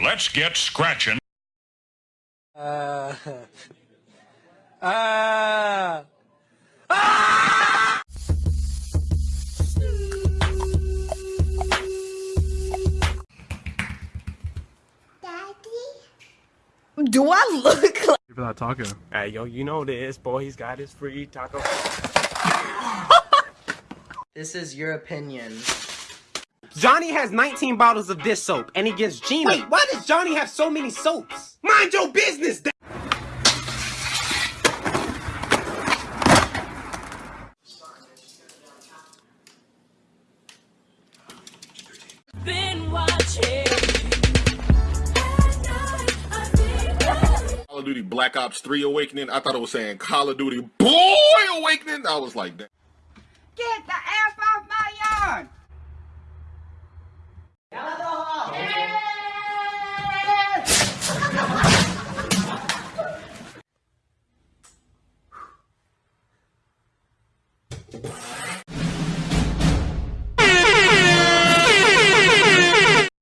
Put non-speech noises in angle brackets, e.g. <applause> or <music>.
Let's get scratching. <laughs> Uh. Ah. Daddy? Do I look like for that taco. Hey, yo, you know this, boy. He's got his free taco. <laughs> this is your opinion? Johnny has 19 bottles of this soap, and he gives Gina. Wait, why does Johnny have so many soaps? Mind your business. da- Call of Duty Black Ops 3 Awakening. I thought it was saying Call of Duty Boy Awakening. I was like, that. Get the F off my yard!